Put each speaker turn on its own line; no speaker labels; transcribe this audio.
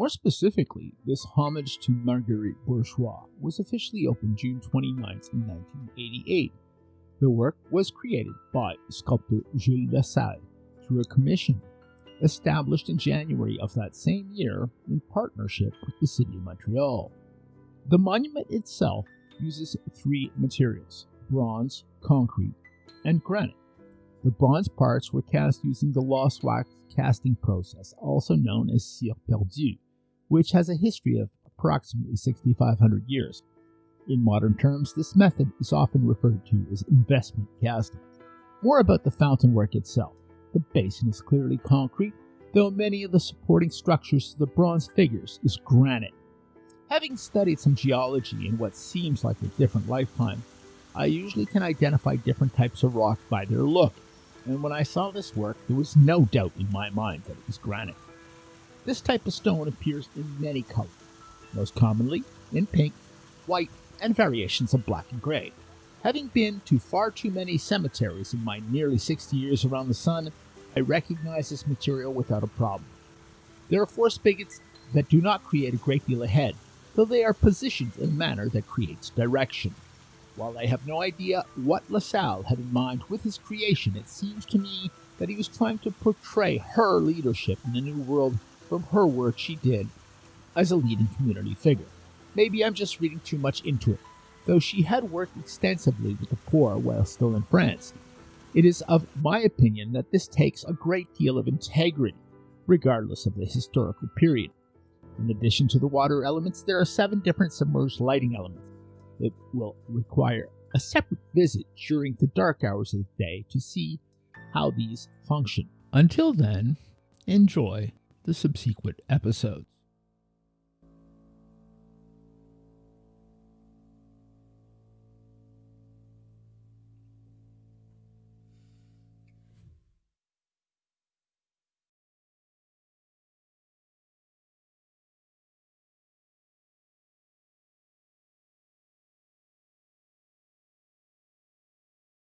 More specifically, this homage to Marguerite Bourgeoys was officially opened June 29, 1988. The work was created by sculptor Jules Lasalle through a commission established in January of that same year in partnership with the City of Montreal. The monument itself uses three materials bronze, concrete, and granite. The bronze parts were cast using the lost wax casting process, also known as cire perdue, which has a history of approximately 6,500 years. In modern terms, this method is often referred to as investment casting. More about the fountain work itself. The basin is clearly concrete, though many of the supporting structures to the bronze figures is granite. Having studied some geology in what seems like a different lifetime, I usually can identify different types of rock by their look, and when I saw this work, there was no doubt in my mind that it was granite. This type of stone appears in many colors, most commonly in pink, white, and variations of black and gray. Having been to far too many cemeteries in my nearly 60 years around the sun, I recognize this material without a problem. There are four spigots that do not create a great deal of head, though they are positioned in a manner that creates direction. While I have no idea what Lasalle had in mind with his creation, it seems to me that he was trying to portray her leadership in the New World from her work she did as a leading community figure. Maybe I'm just reading too much into it, though she had worked extensively with the poor while still in France. It is of my opinion that this takes a great deal of integrity, regardless of the historical period. In addition to the water elements, there are seven different submerged lighting elements it will require a separate visit during the dark hours of the day to see how these function. Until then, enjoy the subsequent episodes.